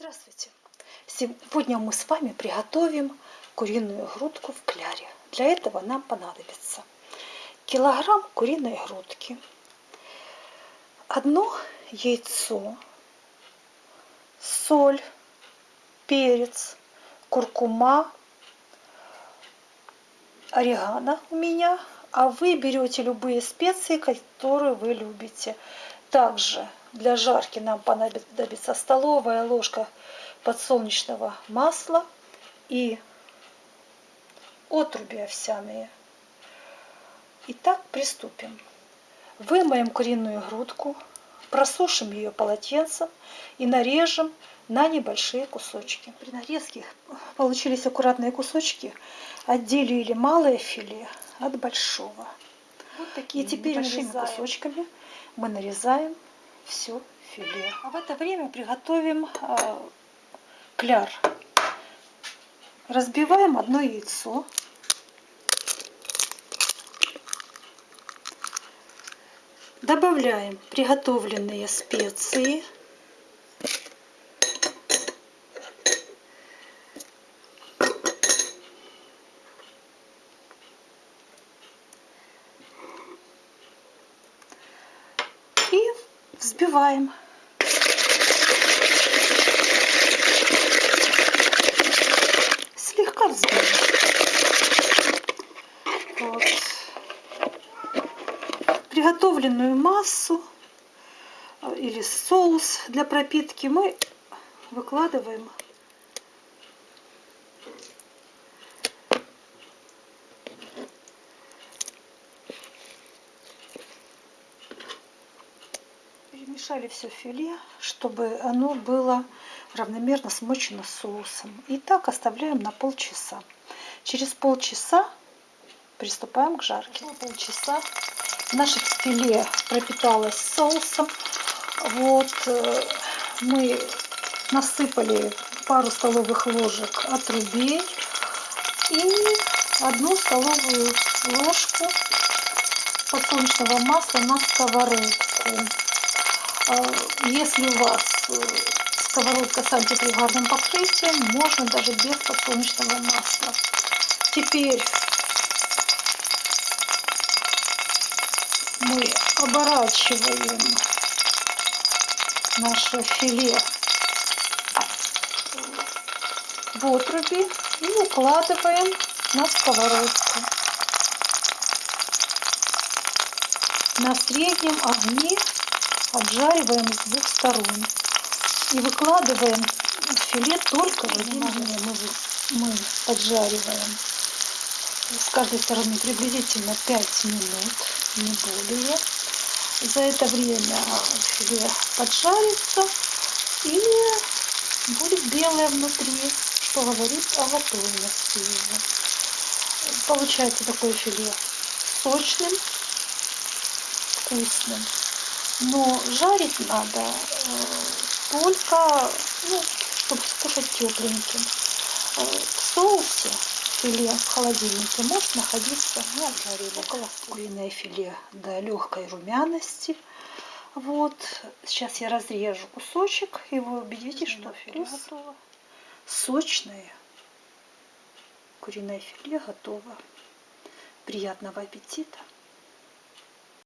Здравствуйте! Сегодня мы с вами приготовим куриную грудку в кляре. Для этого нам понадобится килограмм куриной грудки, одно яйцо, соль, перец, куркума, орегано у меня, а вы берете любые специи, которые вы любите. Также для жарки нам понадобится столовая ложка подсолнечного масла и отруби овсяные. Итак, приступим. Вымоем куриную грудку, просушим ее полотенцем и нарежем на небольшие кусочки. При нарезке получились аккуратные кусочки, отделили малое филе от большого. Вот такие и теперь небольшими кусочками мы нарезаем все филе. А в это время приготовим э, кляр. Разбиваем одно яйцо. Добавляем приготовленные специи. Взбиваем. Слегка взбиваем. Вот. Приготовленную массу или соус для пропитки мы выкладываем Перемешали все филе, чтобы оно было равномерно смочено соусом. И так оставляем на полчаса. Через полчаса приступаем к жарке. полчаса наше филе пропиталось соусом. Вот э, мы насыпали пару столовых ложек отрубей и одну столовую ложку подсолнечного масла на сковородку. А, если у вас э, сковородка с антипригарным покрытием, можно даже без подсолнечного масла. Теперь мы оборачиваем наше филе в отруби и укладываем на сковородку. На среднем огне обжариваем с двух сторон. И выкладываем филе только в один огне. Мы, мы поджариваем с каждой стороны приблизительно 5 минут, не более. За это время филе поджарится и будет белое внутри, что говорит о готовности его. Получается такое филе сочным, вкусным. Но жарить надо э, только, ну, чтобы скушать тепленьким. Э, в соусе филе в холодильнике может находиться, ну, обжарили около куриное филе до легкой румяности. Вот, сейчас я разрежу кусочек, и вы убедитесь, что филе готово. Сочное куриное филе готово. Приятного аппетита!